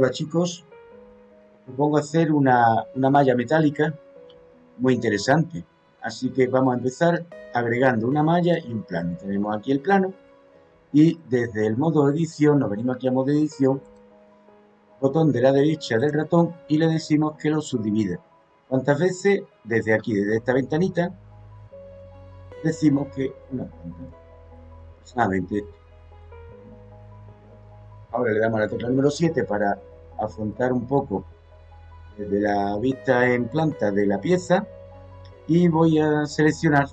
Hola chicos, me pongo a hacer una, malla metálica muy interesante. Así que vamos a empezar agregando una malla y un plano. Tenemos aquí el plano y desde el modo edición, nos venimos aquí a modo edición, botón de la derecha del ratón y le decimos que lo subdivida. ¿Cuántas veces? Desde aquí, desde esta ventanita, decimos que una Ahora le damos a la tecla número 7 para afrontar un poco desde la vista en planta de la pieza y voy a seleccionar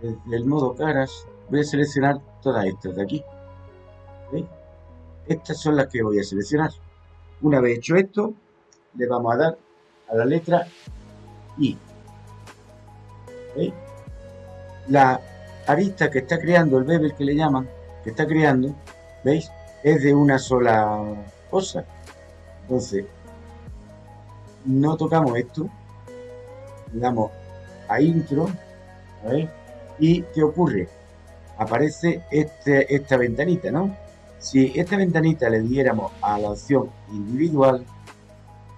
desde el modo caras voy a seleccionar todas estas de aquí estas son las que voy a seleccionar. Una vez hecho esto le vamos a dar a la letra I la arista que está creando el bevel que le llaman que está creando veis es de una sola cosa. Entonces, no tocamos esto, le damos a intro, ¿Y qué ocurre? Aparece este, esta ventanita, ¿no? Si esta ventanita le diéramos a la opción individual,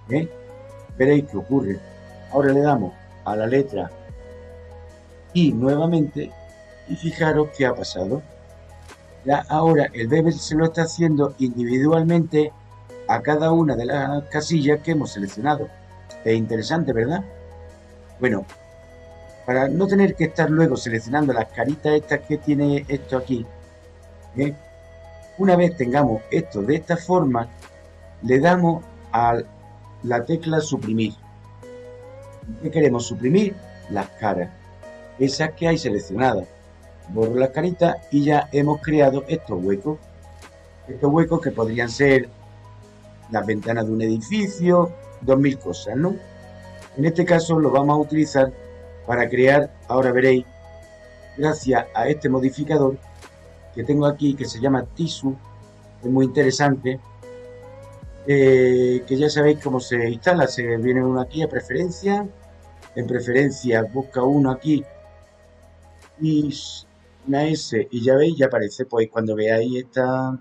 ¿eh? veréis que ocurre. Ahora le damos a la letra I nuevamente y fijaros qué ha pasado ahora el bevel se lo está haciendo individualmente a cada una de las casillas que hemos seleccionado. Es interesante, ¿verdad? Bueno, para no tener que estar luego seleccionando las caritas estas que tiene esto aquí, ¿eh? una vez tengamos esto de esta forma, le damos a la tecla suprimir. ¿Qué queremos suprimir? Las caras, esas que hay seleccionadas borro las caritas y ya hemos creado estos huecos. Estos huecos que podrían ser las ventanas de un edificio, dos mil cosas, ¿no? En este caso lo vamos a utilizar para crear, ahora veréis, gracias a este modificador que tengo aquí que se llama Tisu, es muy interesante, eh, que ya sabéis cómo se instala, se viene uno aquí a preferencia, en preferencia busca uno aquí y una S y ya veis, ya aparece, pues cuando veáis esta,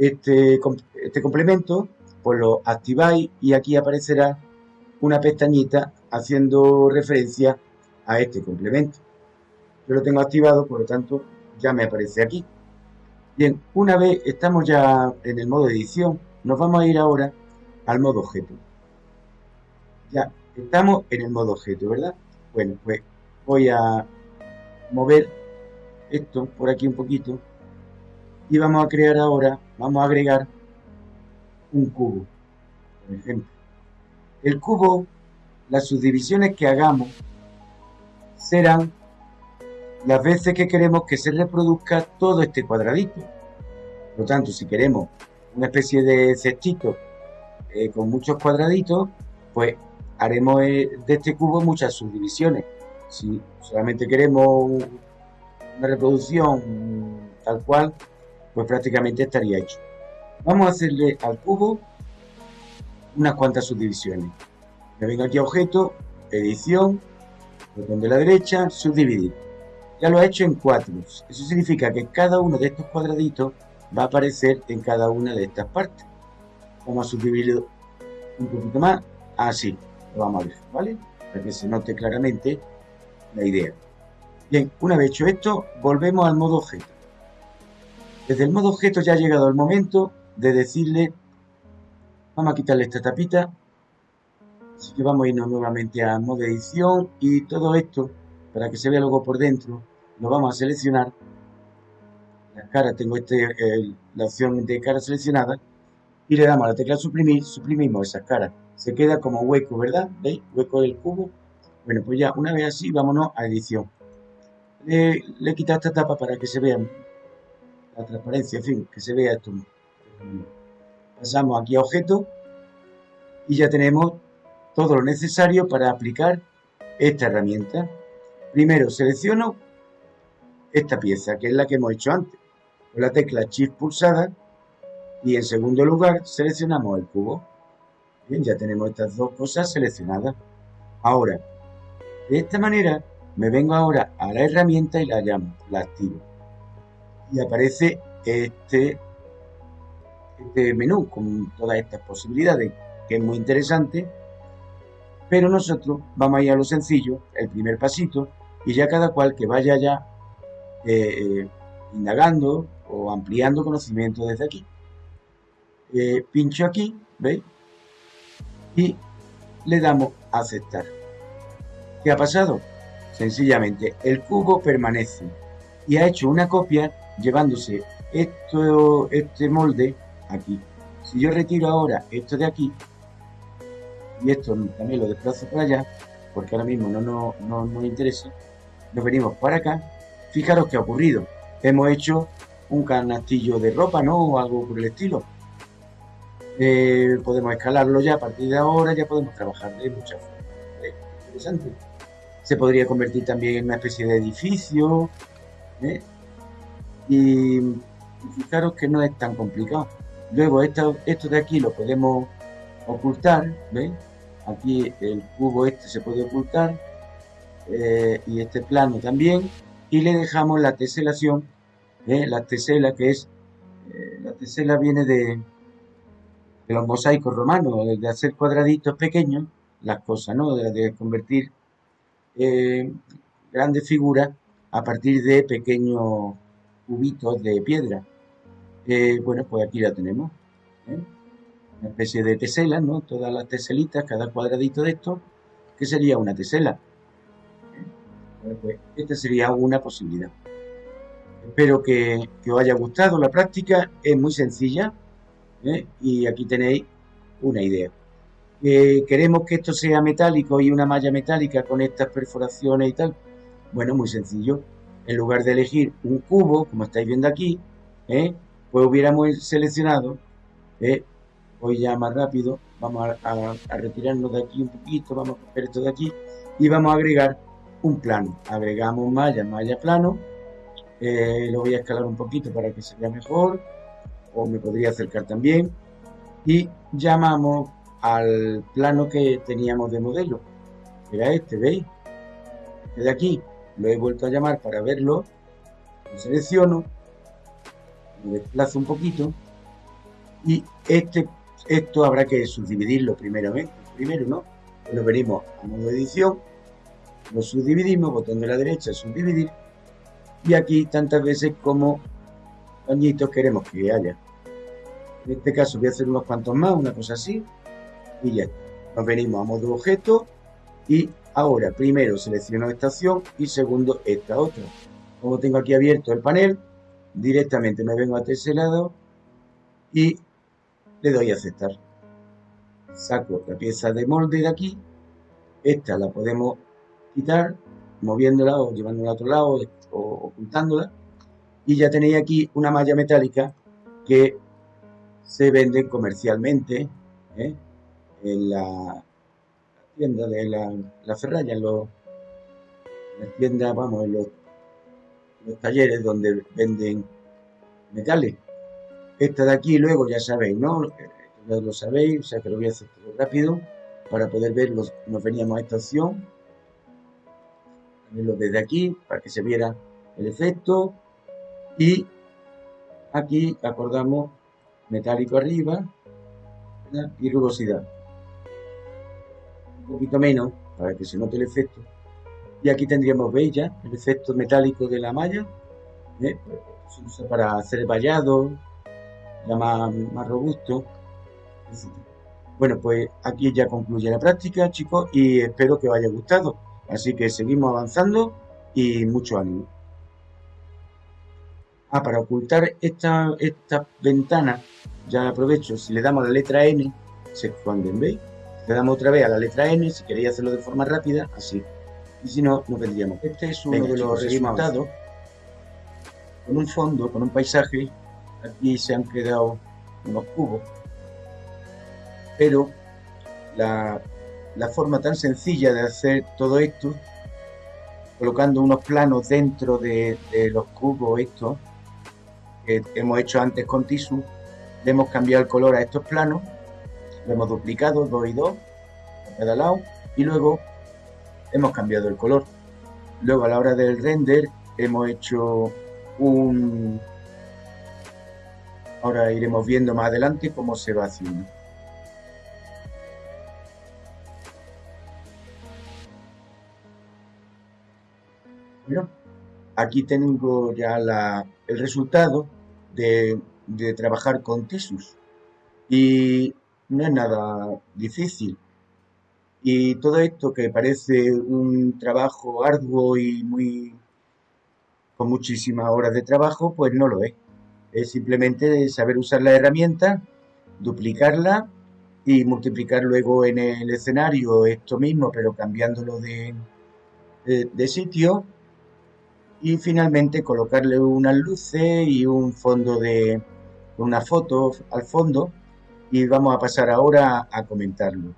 este, este complemento, pues lo activáis y aquí aparecerá una pestañita haciendo referencia a este complemento. Yo lo tengo activado, por lo tanto ya me aparece aquí. Bien, una vez estamos ya en el modo edición, nos vamos a ir ahora al modo objeto. Ya estamos en el modo objeto, ¿verdad? Bueno, pues voy a mover esto por aquí un poquito y vamos a crear ahora, vamos a agregar un cubo, por ejemplo. El cubo, las subdivisiones que hagamos serán las veces que queremos que se reproduzca todo este cuadradito. Por lo tanto, si queremos una especie de cestito eh, con muchos cuadraditos, pues haremos eh, de este cubo muchas subdivisiones. Si solamente queremos una reproducción tal cual, pues prácticamente estaría hecho. Vamos a hacerle al cubo unas cuantas subdivisiones. Me vengo aquí a objeto, edición, botón de la derecha, subdividir. Ya lo ha hecho en cuatro. Eso significa que cada uno de estos cuadraditos va a aparecer en cada una de estas partes. Vamos a subdividirlo un poquito más. Así, lo vamos a ver, ¿vale? Para que se note claramente la idea. Bien, una vez hecho esto, volvemos al modo objeto. Desde el modo objeto ya ha llegado el momento de decirle, vamos a quitarle esta tapita, así que vamos a irnos nuevamente a modo edición y todo esto, para que se vea luego por dentro, lo vamos a seleccionar. Las caras, tengo este, la opción de cara seleccionada, y le damos a la tecla suprimir, suprimimos esas caras. Se queda como hueco, ¿verdad? ¿Veis? Hueco del cubo. Bueno, pues ya una vez así, vámonos a edición le, le he quitado esta tapa para que se vea la transparencia, en fin, que se vea esto. Pasamos aquí a objeto y ya tenemos todo lo necesario para aplicar esta herramienta. Primero selecciono esta pieza, que es la que hemos hecho antes, con la tecla Shift pulsada y en segundo lugar seleccionamos el cubo. Bien, ya tenemos estas dos cosas seleccionadas. Ahora, de esta manera me vengo ahora a la herramienta y la llamo, la activo. Y aparece este, este menú con todas estas posibilidades, que es muy interesante, pero nosotros vamos a ir a lo sencillo, el primer pasito, y ya cada cual que vaya ya eh, indagando o ampliando conocimiento desde aquí. Eh, pincho aquí, ¿veis? Y le damos a aceptar. ¿Qué ha pasado? Sencillamente, el cubo permanece y ha hecho una copia llevándose esto, este molde aquí. Si yo retiro ahora esto de aquí y esto también lo desplazo para allá, porque ahora mismo no nos no, no, interesa, nos venimos para acá, fijaros qué ha ocurrido. Hemos hecho un canastillo de ropa, ¿no? O algo por el estilo. Eh, podemos escalarlo ya a partir de ahora, ya podemos trabajar de muchas formas. Interesante. Se podría convertir también en una especie de edificio. ¿eh? Y, fijaros que no es tan complicado. Luego esto, esto de aquí lo podemos ocultar, ¿veis? Aquí el cubo este se puede ocultar eh, y este plano también. Y le dejamos la teselación, la tesela que es, la tesela viene de, de los mosaicos romanos, de hacer cuadraditos pequeños, las cosas, ¿no? De, convertir eh, grandes figuras a partir de pequeños cubitos de piedra. Eh, bueno, pues aquí la tenemos. ¿eh? Una especie de tesela, ¿no? Todas las teselitas, cada cuadradito de esto, que sería una tesela. Bueno, pues esta sería una posibilidad. Espero que, que os haya gustado la práctica, es muy sencilla, ¿eh? y aquí tenéis una idea. Eh, ¿Queremos que esto sea metálico y una malla metálica con estas perforaciones y tal? Bueno, muy sencillo. En lugar de elegir un cubo, como estáis viendo aquí, ¿eh? pues hubiéramos seleccionado, voy ya más rápido, vamos a, retirarnos de aquí un poquito, vamos a coger esto de aquí y vamos a agregar un plano. Agregamos malla, malla plano, lo voy a escalar un poquito para que se vea mejor o me podría acercar también y llamamos al plano que teníamos de modelo era este, ¿veis? este de aquí lo he vuelto a llamar para verlo lo selecciono lo desplazo un poquito y este esto habrá que subdividirlo primeramente primero, ¿no? Lo venimos a modo edición lo subdividimos, botón de la derecha, subdividir y aquí tantas veces como añitos queremos que haya. En este caso voy a hacer unos cuantos más, una cosa así, y ya Nos venimos a modo objeto y ahora primero selecciono estación y segundo esta otra. Como tengo aquí abierto el panel, directamente me vengo a este lado y le doy a aceptar. Saco la pieza de molde de aquí, esta la podemos quitar moviéndola o llevándola a otro lado o ocultándola y ya tenéis aquí una malla metálica que se vende comercialmente ¿eh? en la tienda de la, la ferralla, en, los, las tiendas, vamos, en los, talleres donde venden metales. Esta de aquí luego ya sabéis, ¿no? Ya lo sabéis, o sea que lo voy a hacer todo rápido para poder ver, nos veníamos a esta opción, verlo desde aquí para que se viera el efecto, y aquí acordamos metálico arriba y rugosidad. Poquito menos para que se note el efecto. Y aquí tendríamos, veis el efecto metálico de la malla. ¿eh? Se usa para hacer vallado, ya más, robusto. Bueno, pues aquí ya concluye la práctica, chicos, y espero que os haya gustado. Así que seguimos avanzando y mucho ánimo. Ah, para ocultar esta, esta ventana, ya aprovecho, si le damos la letra N, se esconden, ¿veis? Le damos otra vez a la letra N, si queréis hacerlo de forma rápida, así. Y si no, no vendríamos. Este es uno de los resultados. Con un fondo, con un paisaje, aquí se han quedado unos cubos. Pero la, forma tan sencilla de hacer todo esto, colocando unos planos dentro de, de los cubos estos, que hemos hecho antes con Tisu, le hemos cambiado el color a estos planos, hemos duplicado 2 y 2 a cada lado y luego hemos cambiado el color. Luego a la hora del render hemos hecho un, Ahora iremos viendo más adelante cómo se va haciendo. Bueno, aquí tengo ya el resultado de, de trabajar con Tesus. Y no es nada difícil. Y todo esto que parece un trabajo arduo y muy con muchísimas horas de trabajo, pues no lo es. Es simplemente saber usar la herramienta, duplicarla y multiplicar luego en el escenario esto mismo, pero cambiándolo de, de, sitio. Y finalmente colocarle unas luces y un fondo de una foto al fondo. Y vamos a pasar ahora a comentarlo.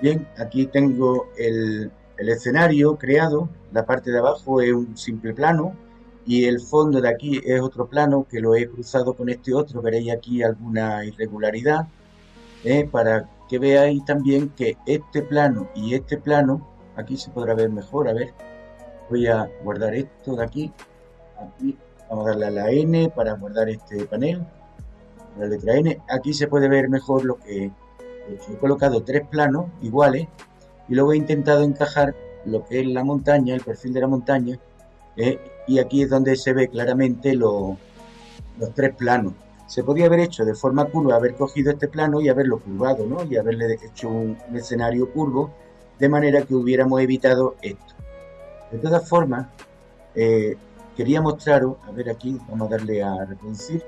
Bien, aquí tengo el, el escenario creado, la parte de abajo es un simple plano y el fondo de aquí es otro plano que lo he cruzado con este otro, veréis aquí alguna irregularidad, ¿eh? para que veáis también que este plano y este plano, aquí se podrá ver mejor, a ver, voy a guardar esto de aquí, aquí vamos a darle a la N para guardar este panel, la letra N, aquí se puede ver mejor lo que he colocado tres planos iguales y luego he intentado encajar lo que es la montaña, el perfil de la montaña, eh, y aquí es donde se ve claramente los tres planos. Se podía haber hecho de forma curva, haber cogido este plano y haberlo curvado, ¿no? Y haberle hecho un, escenario curvo, de manera que hubiéramos evitado esto. De todas formas, eh, quería mostraros, a ver aquí, vamos a darle a reproducir,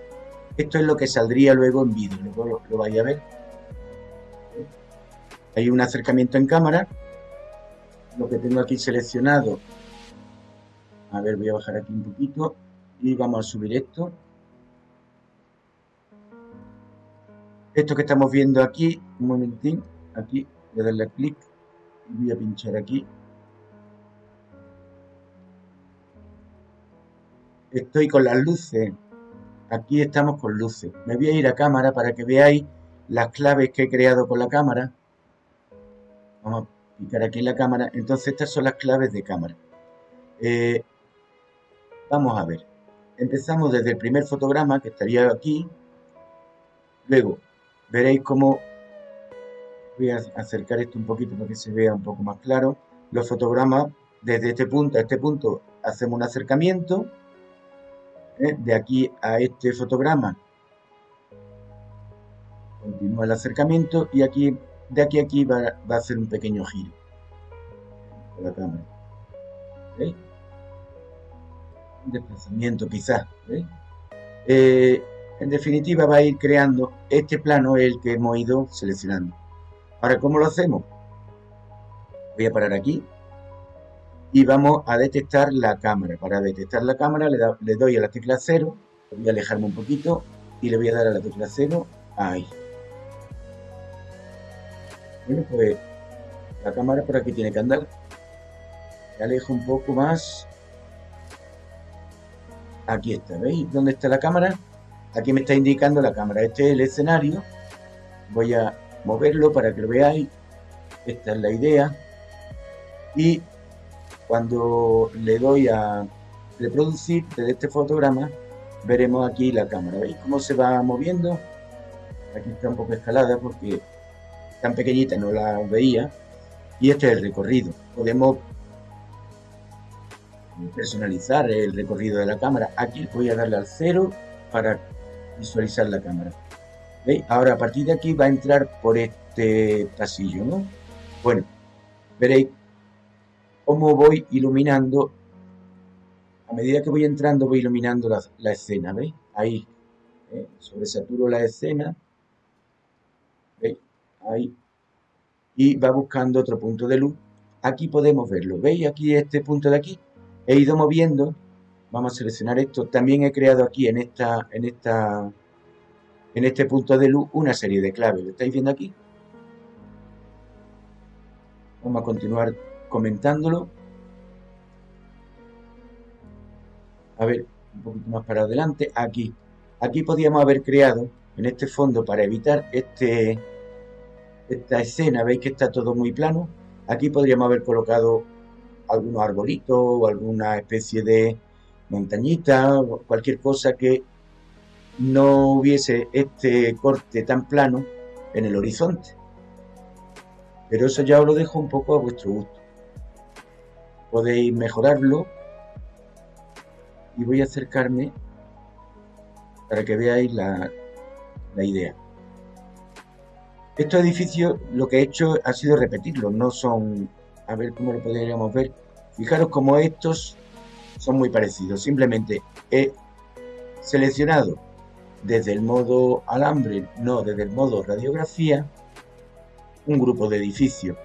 esto es lo que saldría luego en vídeo, luego lo, lo vais a ver hay un acercamiento en cámara. Lo que tengo aquí seleccionado. A ver, voy a bajar aquí un poquito. Y vamos a subir esto. Esto que estamos viendo aquí, un momentín, aquí, voy a darle clic y voy a pinchar aquí. Estoy con las luces, aquí estamos con luces. Me voy a ir a cámara para que veáis las claves que he creado con la cámara. Vamos a picar aquí en la cámara. Entonces estas son las claves de cámara. Eh, vamos a ver. Empezamos desde el primer fotograma que estaría aquí. Luego veréis cómo voy a acercar esto un poquito para que se vea un poco más claro. Los fotogramas desde este punto a este punto hacemos un acercamiento. ¿Eh? De aquí a este fotograma continúa el acercamiento y aquí de aquí a aquí va, a hacer un pequeño giro con la cámara. Un desplazamiento quizás. Eh, en definitiva va a ir creando este plano el que hemos ido seleccionando. Ahora, ¿cómo lo hacemos? Voy a parar aquí y vamos a detectar la cámara. Para detectar la cámara le, doy a la tecla 0, voy a alejarme un poquito y le voy a dar a la tecla 0, ahí. Bueno, pues la cámara por aquí tiene que andar. Alejo un poco más. Aquí está, ¿veis? ¿Dónde está la cámara? Aquí me está indicando la cámara. Este es el escenario. Voy a moverlo para que lo veáis. Esta es la idea. Y cuando le doy a reproducir desde este fotograma, veremos aquí la cámara. ¿Veis cómo se va moviendo? Aquí está un poco escalada porque tan pequeñita no la veía. Y este es el recorrido. Podemos personalizar el recorrido de la cámara. Aquí voy a darle al cero para visualizar la cámara. ¿Veis? Ahora a partir de aquí va a entrar por este pasillo, ¿no? Bueno, veréis cómo voy iluminando. A medida que voy entrando voy iluminando la, escena, ¿veis? Ahí, ¿eh? sobresaturo la escena ahí, y va buscando otro punto de luz. Aquí podemos verlo, ¿veis? Aquí este punto de aquí, he ido moviendo, vamos a seleccionar esto, también he creado aquí en esta, en esta, en este punto de luz una serie de claves, ¿lo estáis viendo aquí? Vamos a continuar comentándolo. A ver, un poquito más para adelante, aquí. Aquí podríamos haber creado en este fondo para evitar este, esta escena, veis que está todo muy plano. Aquí podríamos haber colocado algunos arbolitos o alguna especie de, montañita, cualquier cosa que no hubiese este corte tan plano en el horizonte. Pero eso ya os lo dejo un poco a vuestro gusto. Podéis mejorarlo y voy a acercarme para que veáis la, la idea. Estos edificios lo que he hecho ha sido repetirlos, no son, a ver cómo lo podríamos ver. Fijaros como estos son muy parecidos, simplemente he seleccionado desde el modo alambre, no desde el modo radiografía, un grupo de edificios.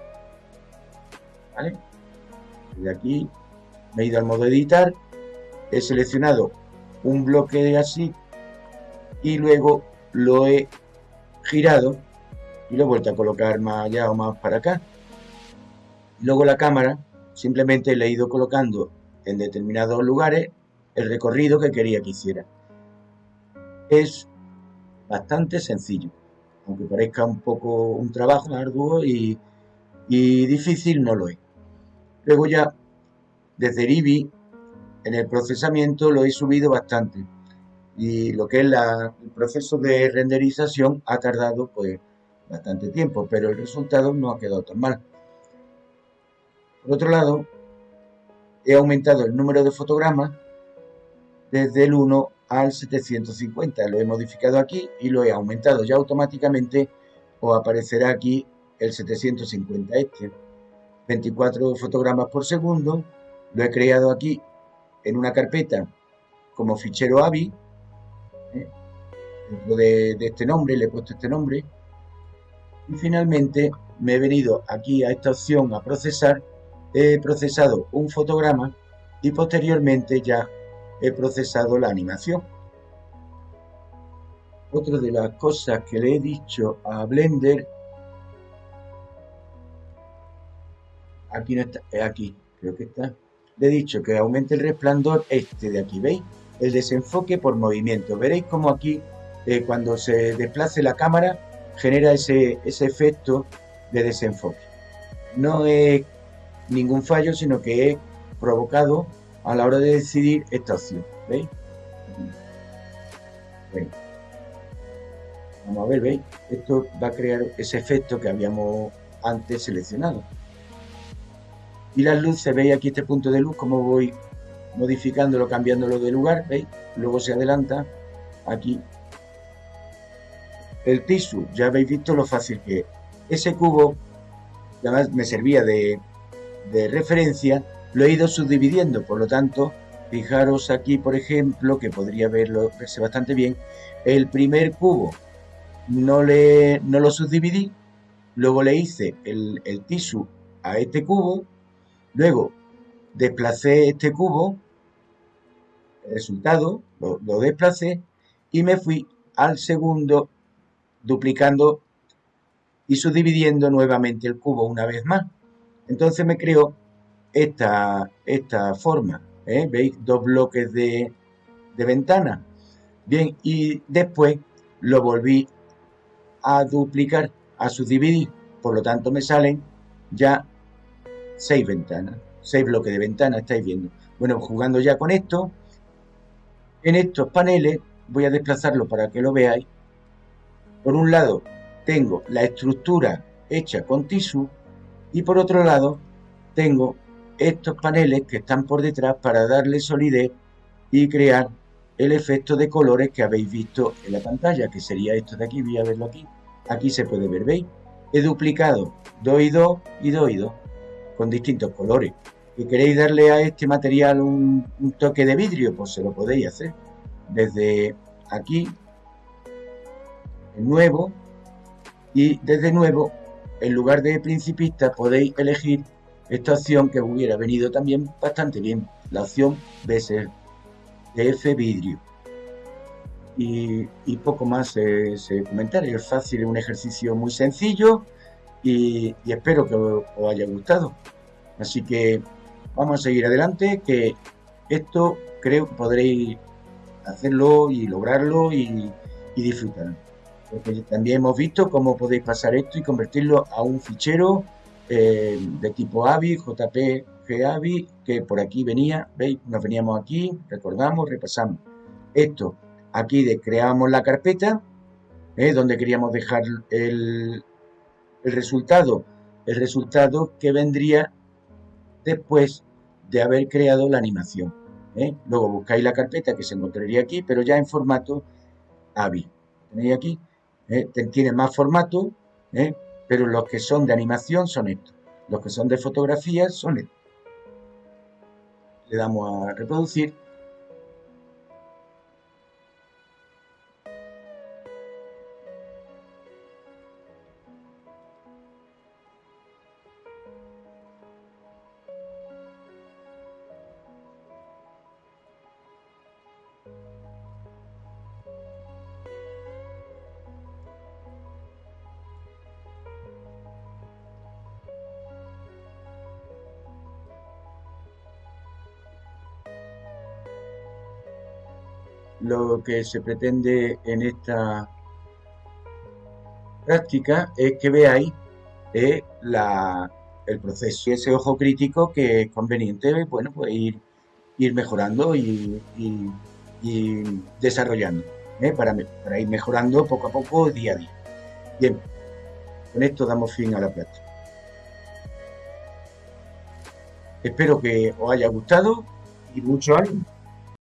De aquí me he ido al modo editar, he seleccionado un bloque así y luego lo he girado y lo he vuelto a colocar más allá o más para acá. Luego la cámara simplemente le he ido colocando en determinados lugares el recorrido que quería que hiciera. Es bastante sencillo, aunque parezca un poco un trabajo arduo y, difícil, no lo es. Luego ya, desde el IBI, en el procesamiento lo he subido bastante y lo que es el proceso de renderización ha tardado pues bastante tiempo, pero el resultado no ha quedado tan mal. Por otro lado, he aumentado el número de fotogramas desde el 1 al 750. Lo he modificado aquí y lo he aumentado ya automáticamente o aparecerá aquí el 750 este. 24 fotogramas por segundo. Lo he creado aquí en una carpeta como fichero AVI. ¿eh? De este nombre, le he puesto este nombre. Y finalmente me he venido aquí a esta opción a procesar. He procesado un fotograma y posteriormente ya he procesado la animación. Otra de las cosas que le he dicho a Blender, aquí no está, aquí, creo que está, le he dicho que aumente el resplandor este de aquí, ¿veis? El desenfoque por movimiento. Veréis como aquí, eh, cuando se desplace la cámara, genera ese, ese efecto de desenfoque. No es ningún fallo, sino que es provocado a la hora de decidir esta opción. ¿Veis? Vamos a ver, ¿veis? Esto va a crear ese efecto que habíamos antes seleccionado. Y las luces, ¿veis aquí este punto de luz? Cómo voy modificándolo, cambiándolo de lugar, ¿veis? Luego se adelanta aquí. El tisu, ya habéis visto lo fácil que es. Ese cubo, además me servía de referencia, lo he ido subdividiendo, por lo tanto, fijaros aquí, por ejemplo, que podría verlo, verse bastante bien, el primer cubo no, le, no lo subdividí, luego le hice el, el tisu a este cubo, luego desplacé este cubo, el resultado, lo, lo desplacé y me fui al segundo duplicando y subdividiendo nuevamente el cubo una vez más. Entonces me creó esta, esta forma. ¿eh? ¿Veis? Dos bloques de, de ventana. Bien, y después lo volví a duplicar, a subdividir. Por lo tanto, me salen ya seis ventanas, seis bloques de ventana, estáis viendo. Bueno, jugando ya con esto, en estos paneles voy a desplazarlo para que lo veáis. Por un lado, tengo la estructura hecha con tisú y por otro lado, tengo estos paneles que están por detrás para darle solidez y crear el efecto de colores que habéis visto en la pantalla, que sería esto de aquí, voy a verlo aquí. Aquí se puede ver, ¿veis? He duplicado 2 y 2 y 2 y 2 con distintos colores. Si queréis darle a este material un, toque de vidrio, pues se lo podéis hacer. Desde aquí, nuevo, y desde nuevo, en lugar de principista, podéis elegir esta opción que hubiera venido también bastante bien, la opción F vidrio. Y, poco más se, se es fácil, es un ejercicio muy sencillo y, espero que os, haya gustado. Así que vamos a seguir adelante, que esto creo que podréis hacerlo y lograrlo y, y disfrutarlo. Porque también hemos visto cómo podéis pasar esto y convertirlo a un fichero eh, de tipo AVI, JPG AVI, que por aquí venía, ¿veis? Nos veníamos aquí, recordamos, repasamos. Esto, aquí de, creamos la carpeta, ¿eh? donde queríamos dejar el, el resultado, el resultado que vendría después de haber creado la animación. ¿eh? Luego buscáis la carpeta que se encontraría aquí, pero ya en formato AVI. Tenéis aquí, tiene más formato, ¿eh? Pero los que son de animación son estos. Los que son de fotografía son estos. Le damos a reproducir lo que se pretende en esta práctica es que veáis eh, el proceso y ese ojo crítico que es conveniente bueno, pues ir, mejorando y, desarrollando eh, para, para ir mejorando poco a poco día a día. Bien, con esto damos fin a la práctica. Espero que os haya gustado y mucho ánimo.